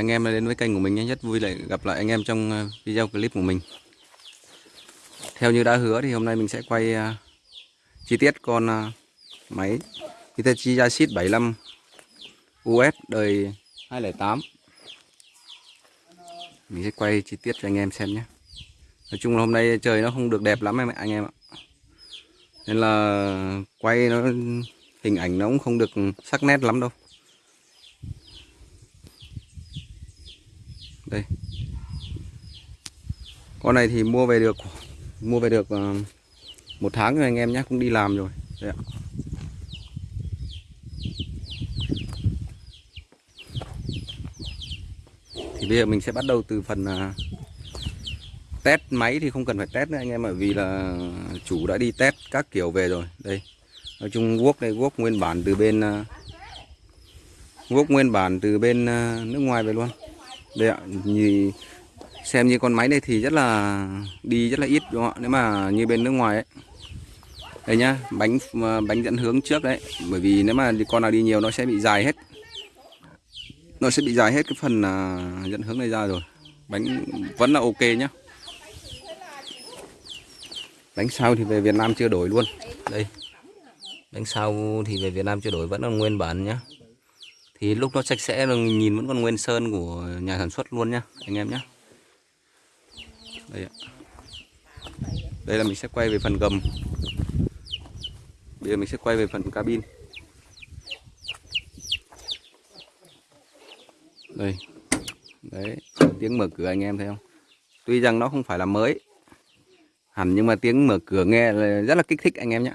anh em đã đến với kênh của mình nhé. Rất vui lại gặp lại anh em trong ờ, video clip của mình. Theo như đã hứa thì hôm nay mình sẽ quay uh, chi tiết con uh, máy Hitachi Yashit 75 US đời 208. Mình sẽ quay chi tiết cho anh em xem nhé. Nói chung là hôm nay trời nó không được đẹp lắm em anh em ạ. Nên là quay nó hình ảnh nó cũng không được sắc nét lắm đâu. Đây. Con này thì mua về được, mua về được ờ, một tháng rồi anh em nhé cũng đi làm rồi. Đây ạ. thì bây giờ mình sẽ bắt đầu từ phần ờ, test máy thì không cần phải test nữa anh em bởi vì là chủ đã đi test các kiểu về rồi. Đây. Nói chung guốc đây guốc nguyên bản từ bên ờ, guốc nguyên bản từ bên nước ngoài về luôn đây ạ như xem như con máy này thì rất là đi rất là ít đúng không ạ? Nếu mà như bên nước ngoài ấy. Đây nhá bánh ờ, bánh dẫn hướng trước đấy. Bởi vì nếu mà con nào đi nhiều nó sẽ bị dài hết. Nó sẽ bị dài hết cái phần uh, dẫn hướng này ra rồi. Bánh vẫn là ok nhá. Bánh sau thì về Việt Nam chưa đổi luôn. Đây. Bánh sau thì về Việt Nam chưa đổi vẫn là nguyên bản nhá thì lúc nó sạch sẽ là nhìn vẫn còn nguyên sơn của nhà sản xuất luôn nhá, anh em nhé đây ạ. Đây là mình sẽ quay về phần gầm. Bây giờ mình sẽ quay về phần cabin. Đây. Đấy, tiếng mở cửa anh em thấy không? Tuy rằng nó không phải là mới, hẳn nhưng mà tiếng mở cửa nghe là rất là kích thích anh em nhé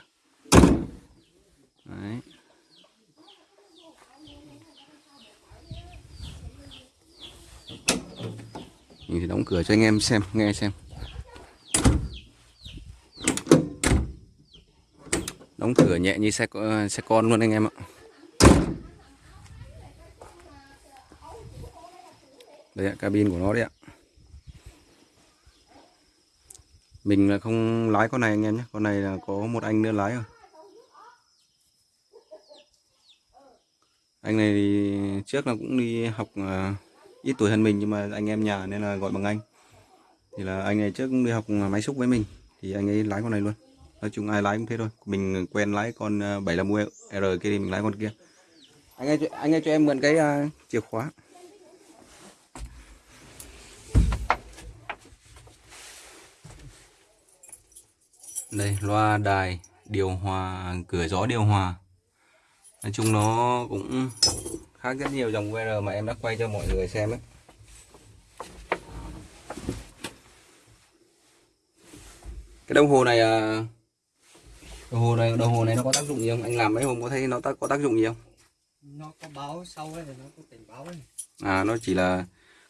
đấy. Mình thì đóng cửa cho anh em xem nghe xem. Đóng cửa nhẹ như xe xe con luôn anh em ạ. Đây ạ cabin của nó đấy ạ. Mình là không lái con này anh em nhé con này là có một anh nữa lái rồi. Anh này thì trước là cũng đi học uh, ít tuổi hơn mình nhưng mà anh em nhà nên là gọi bằng anh. Thì là anh này trước cũng đi học máy xúc với mình thì anh ấy lái con này luôn. Nói chung ai lái cũng thế thôi. Mình quen lái con 75 ờ, R kia thì mình lái con kia. Anh ấy anh ấy cho em mượn cái uh, chìa khóa. Đây loa đài điều hòa cửa gió điều hòa nói chung nó cũng khác rất nhiều dòng VR mà em đã quay cho mọi người xem ấy. Cái đồng hồ này à, đồng hồ này đồng hồ này nó có tác dụng gì không? Anh làm mấy hôm có thấy nó có tác dụng gì không? Nó có báo sau ấy nó có cảnh báo ấy. À nó chỉ là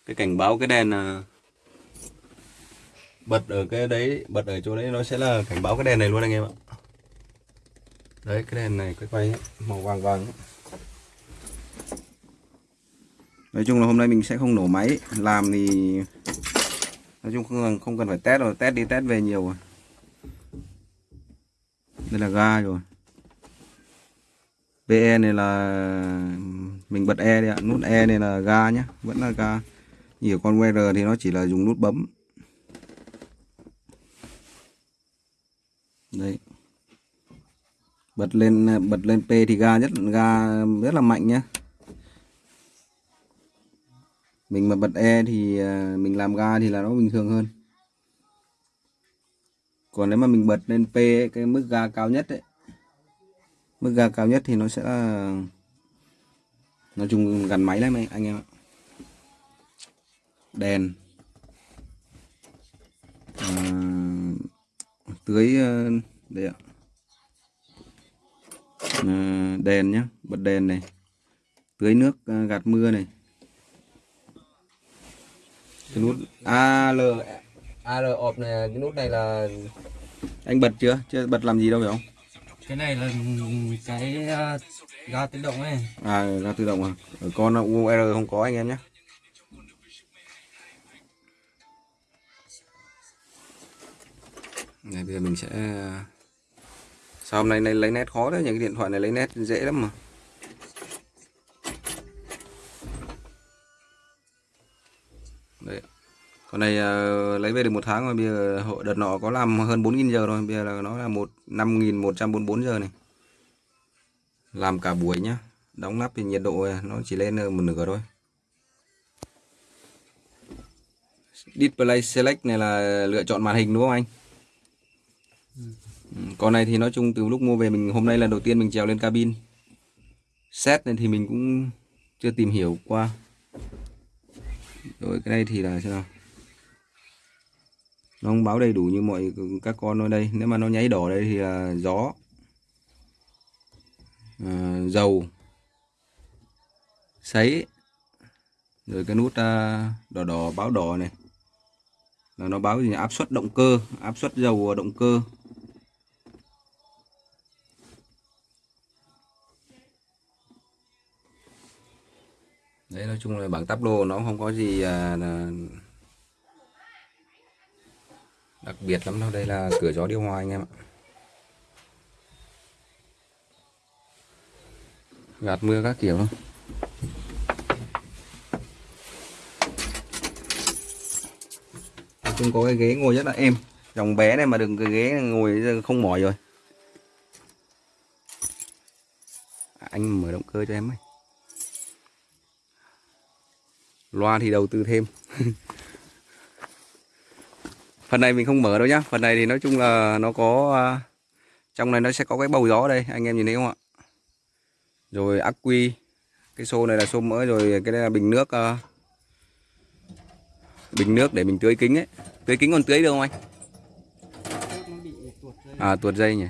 cái cảnh báo cái đèn à, bật ở cái đấy bật ở chỗ đấy nó sẽ là cảnh báo cái đèn này luôn anh em ạ đấy cái đèn này cái quay ấy, màu vàng vàng ấy. nói chung là hôm nay mình sẽ không nổ máy làm thì nói chung không không cần phải test rồi test đi test về nhiều rồi. Đây là ga rồi. PE này là mình bật E đi ạ nút E này là ga nhé vẫn là ga. Nhiều con WR thì nó chỉ là dùng nút bấm đây bật lên ờ, bật lên P thì ga nhất ga rất là mạnh nhé mình mà bật E thì ờ, mình làm ga thì là nó bình thường hơn. Còn nếu mà mình bật lên P ấy, cái mức ga cao nhất ấy mức ga cao nhất thì nó sẽ là nói chung gần máy lắm anh em ạ. Đèn. À, tưới ờ, đây ạ đèn nhá bật đèn này. Tưới nước à, gạt mưa này. Cái nút AL AL ọp này cái nút này là anh bật chưa? Chưa bật làm gì đâu phải không? Cái này là cái uh, ga tự động ấy. À ga tự động à? Ở con UR không có anh em nhé này bây giờ mình sẽ sao hôm nay này lấy nét khó đấy những cái điện thoại này lấy nét dễ lắm mà. Con này uh, lấy về được một tháng rồi bây giờ đợt nọ có làm hơn 4.000 giờ rồi. Bây giờ là nó là một 5.144 giờ này. Làm cả buổi nhá. Đóng nắp thì nhiệt độ à, nó chỉ lên một nửa thôi. Display select này là lựa chọn màn hình đúng không anh? Ừ, con này thì nói chung từ lúc mua về mình hôm nay là đầu tiên mình trèo lên cabin. Xét này thì mình cũng chưa tìm hiểu qua. Rồi cái này thì là thế nào? Nó không báo đầy đủ như mọi các con ở đây. Nếu mà nó nháy đỏ đây thì là gió à, dầu sấy. Rồi cái nút à, đỏ đỏ báo đỏ này. Là nó báo gì áp suất động cơ áp suất dầu à, động cơ. Đấy nói chung là bảng táp lô nó không có gì à, là đặc biệt lắm đâu. Đây là cửa gió điều hòa anh em ạ. Gạt mưa các kiểu thôi. Nói chung có cái ghế ngồi rất là êm. Dòng bé này mà đừng cái ghế ngồi không mỏi rồi. À, anh mở động cơ cho em ấy. Loa thì đầu tư thêm. Phần này mình không mở đâu nhá. Phần này thì nói chung là nó có à, trong này nó sẽ có cái bầu gió đây anh em nhìn thấy không ạ? Rồi ắc quy cái xô này là xô mỡ rồi cái đây là bình nước uh, bình nước để mình tưới kính ấy. Tưới kính còn tưới được không anh? À tuột dây nhỉ.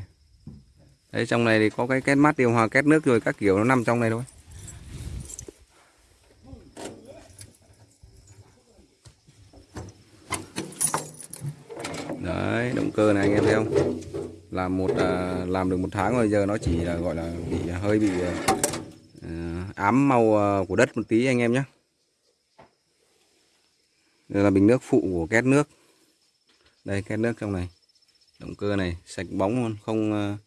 Đấy trong này thì có cái két mát điều hòa két nước rồi các kiểu nó nằm trong này thôi đấy động cơ này anh em thấy không? Làm một à, làm được một tháng rồi giờ nó chỉ là gọi là bị à, hơi bị à, à, ám màu à, của đất một tí anh em nhé đây là bình nước phụ của két nước. Đây két nước trong này. Động cơ này sạch bóng luôn không à,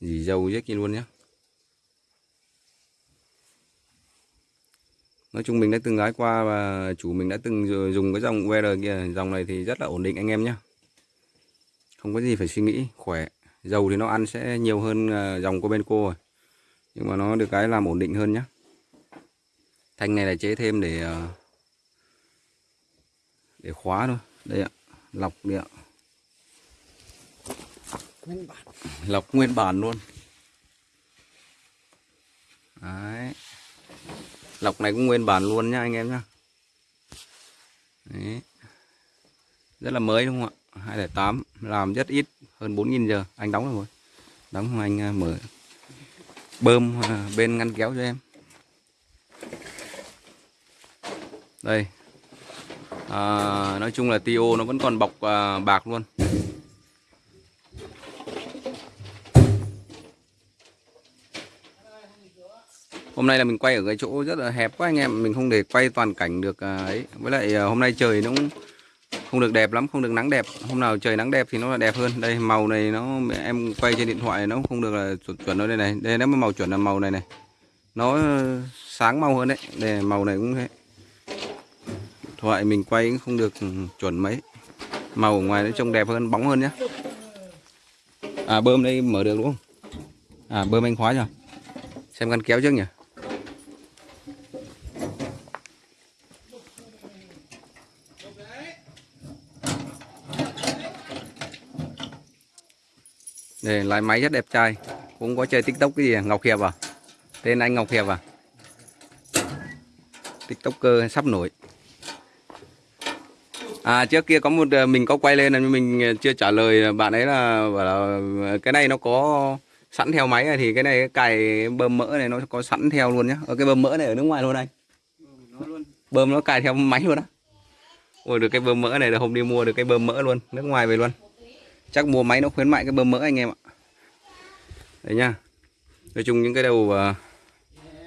gì dầu rếch kia luôn nhé Nói chung mình đã từng lái qua và chủ mình đã từng dùng cái dòng UR kia Dòng này thì rất là ổn định anh em nhé không có gì phải suy nghĩ Khỏe. Dầu thì nó ăn sẽ nhiều hơn à, dòng của bên cô rồi. Nhưng mà nó được cái làm ổn định hơn nhé Thanh này là chế thêm để à, Để khóa thôi. Đây ạ Lọc đi ạ. Nguyên bản. Lọc nguyên bản luôn. Đấy. Lọc này cũng nguyên bản luôn nha anh em nhá. Đấy. Rất là mới đúng không ạ 208 Làm rất ít hơn 4.000 giờ. Anh đóng rồi. Đóng không anh à, mở Bơm à, bên ngăn kéo cho em. Đây. À, Nói chung là TIO nó vẫn còn bọc à, bạc luôn. Hôm nay là mình quay ở cái chỗ rất là hẹp quá anh em. Mình không để quay toàn cảnh được à, ấy. Với lại à, hôm nay trời nó cũng không được đẹp lắm Không được nắng đẹp. Hôm nào trời nắng đẹp thì nó là đẹp hơn. Đây màu này nó em quay trên điện thoại nó không được là chuẩn, chuẩn đâu đây này. Đây nó màu chuẩn là màu này này. Nó ờ, sáng màu hơn đấy. Đây màu này cũng thế. Điện thoại mình quay cũng không được chuẩn mấy. Màu ở ngoài nó trông đẹp hơn, bóng hơn nhá. À bơm đây mở được đúng không? À bơm anh khóa chưa Xem ngăn kéo trước nhỉ. Đây, lái máy rất đẹp trai Cũng có chơi tiktok cái gì à? Ngọc Hiệp à Tên anh Ngọc Hiệp à Tiktoker sắp nổi À trước kia có một ờ, mình có quay lên là mình ờ, chưa trả lời bạn ấy là bảo là ờ, cái này nó có sẵn theo máy này thì cái này cái cài bơm mỡ này nó có sẵn theo luôn nhá. Ở cái bơm mỡ này ở nước ngoài luôn anh. Bơm nó cài theo máy luôn á. Ôi được cái bơm mỡ này là hôm đi mua được cái bơm mỡ luôn, nước ngoài về luôn. Chắc mua máy nó khuyến mại cái bơm mỡ anh em ạ. Đấy nha, Nói chung những cái đầu à,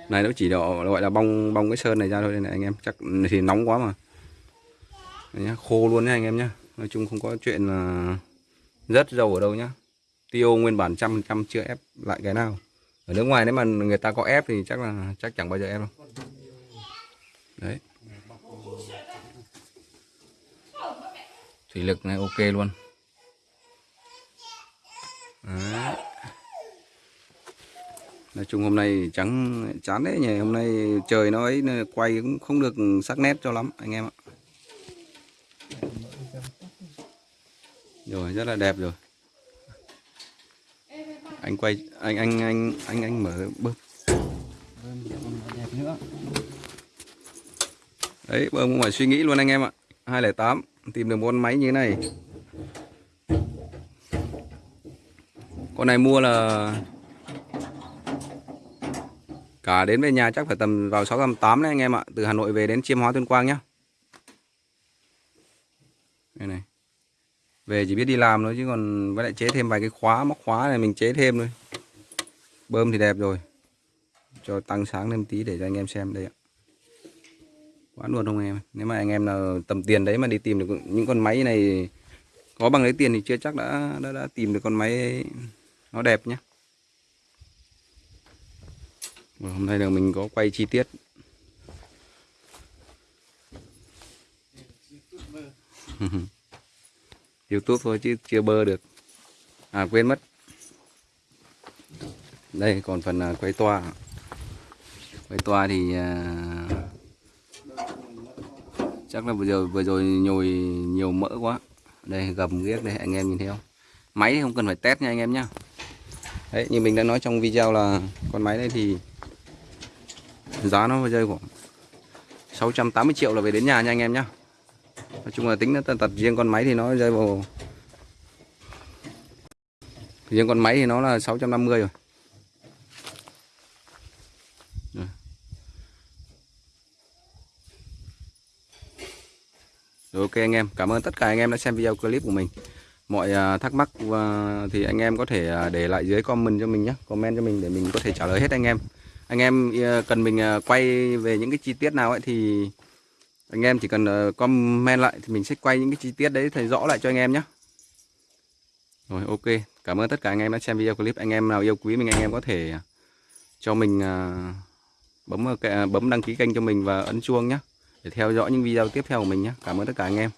này nó chỉ đỏ gọi là bong bong cái sơn này ra thôi này anh em, chắc thì nóng quá mà. Đấy nhá, khô luôn nha anh em nhá. Nói chung không có chuyện là rất dầu ở đâu nhá. tiêu nguyên bản trăm trăm chưa ép lại cái nào. Ở nước ngoài nếu mà người ta có ép thì chắc là chắc chẳng bao giờ ép đâu. Đấy. thủy lực này ok luôn Đấy. nói chung hôm nay trắng, chán đấy nhỉ. Hôm nay trời nó ấy quay cũng không được sắc nét cho lắm, anh em ạ. Rồi, rất là đẹp rồi. Anh quay, anh anh anh anh anh mở bơm. Đấy, bơm không phải suy nghĩ luôn anh em ạ. 208 tìm được một con máy như thế này. Con này mua là cả đến về nhà chắc phải tầm vào 680 đấy anh em ạ. Từ Hà Nội về đến Chiêm Hóa Tuyên Quang nhá. Đây này. Về chỉ biết đi làm thôi chứ còn với lại chế thêm vài cái khóa móc khóa này mình chế thêm thôi. Bơm thì đẹp rồi. Cho tăng sáng thêm tí để cho anh em xem đây ạ. Quá luôn không em? Nếu mà anh em nào tầm tiền đấy mà đi tìm được những con máy này có bằng lấy tiền thì chưa chắc đã đã, đã tìm được con máy nó đẹp nhé Và hôm nay là mình có quay chi tiết. YouTube thôi chứ chưa bơ được. À quên mất. Đây, còn phần à, quay toa. Quay toa thì à, chắc là vừa rồi vừa rồi nhồi nhiều mỡ quá. Đây, gầm ghiếc đây, anh em nhìn thấy không? Máy thì không cần phải test nha anh em nhá đấy như mình đã nói trong video là con máy này thì giá nó rơi khoảng 680 triệu là về đến nhà nha anh em nhá nói chung là tính nó tật riêng con máy thì nó rơi vào riêng con máy thì nó là 650 rồi Rồi. Rồi ok anh em, cảm ơn tất cả anh em đã xem video clip của mình. Mọi à, thắc mắc à, thì anh em có thể à, để lại dưới comment cho mình nhé, comment cho mình để mình có thể trả lời hết anh em. Anh em cần mình quay về những cái chi tiết nào ấy thì anh em chỉ cần comment lại thì mình sẽ quay những cái chi tiết đấy thấy rõ lại cho anh em nhé. Rồi ok, cảm ơn tất cả anh em đã xem video clip. Anh em nào yêu quý mình anh em có thể cho mình bấm bấm đăng ký kênh cho mình và ấn chuông nhé để theo dõi những video tiếp theo của mình nhé. Cảm ơn tất cả anh em.